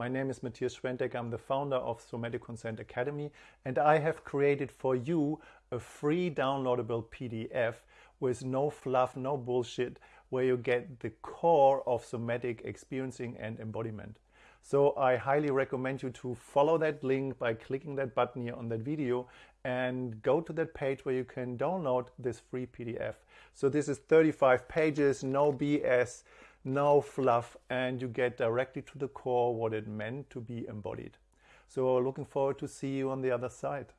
My name is Matthias Schwenteck. I'm the founder of Somatic Consent Academy and I have created for you a free downloadable PDF with no fluff, no bullshit, where you get the core of somatic experiencing and embodiment. So I highly recommend you to follow that link by clicking that button here on that video and go to that page where you can download this free PDF. So this is 35 pages, no BS, no fluff, and you get directly to the core what it meant to be embodied. So looking forward to see you on the other side.